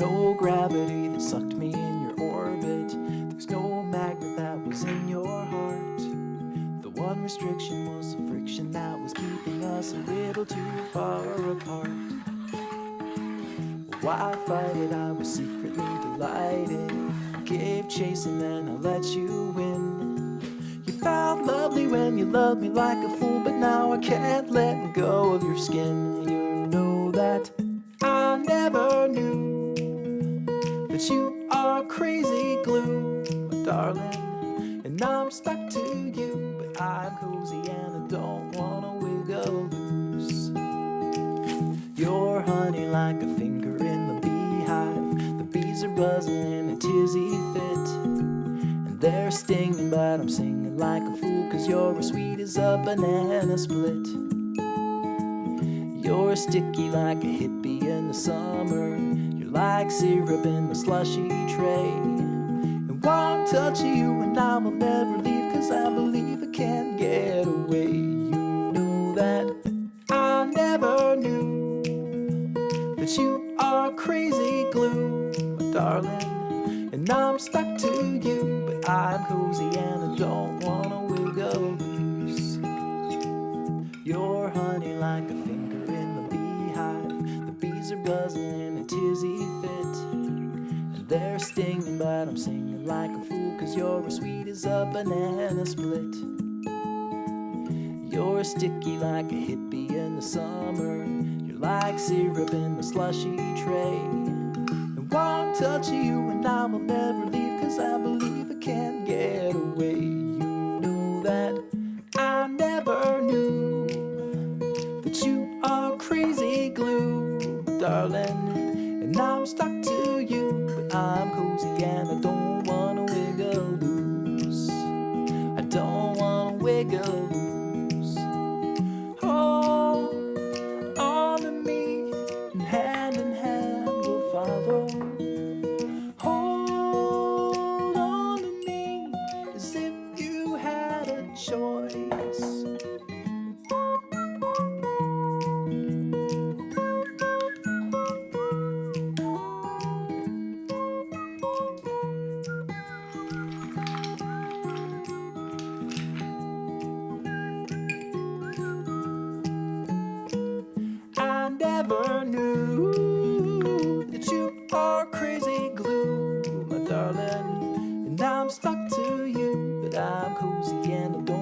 no gravity that sucked me in your orbit. There's no magnet that was in your heart. The one restriction was the friction that was keeping us a little too far apart. Why fight it? I was secretly delighted. Gave chase and then I let you win. You felt lovely when you loved me like a fool, but now I can't let go of your skin. You know that I never knew darling. And I'm stuck to you, but I'm cozy and I don't wanna wiggle loose. You're honey like a finger in the beehive. The bees are buzzing in a tizzy fit. And they're stinging, but I'm singing like a fool. Cause you're as sweet as a banana split. You're sticky like a hippie in the summer. You're like syrup in the slushy tray. Touch you and I will never leave. Cause I believe I can't get away. You know that I never knew that you are crazy glue, my darling. And I'm stuck to you, but I'm cozy and I don't wanna wiggle loose. You're honey like a finger in the beehive. The bees are buzzing in a tizzy fit. They're stinging, but I'm singing like a fool, you're as sweet as a banana split. You're sticky like a hippie in the summer. You're like syrup in the slushy tray. And one touch of you and I will never leave, cause I believe I can't get away. You know that I never knew that you are crazy glue, darling. And I'm stuck to you, but I'm cozy and I don't never knew that you are crazy glue, my darling. And I'm stuck to you, but I'm cozy and I don't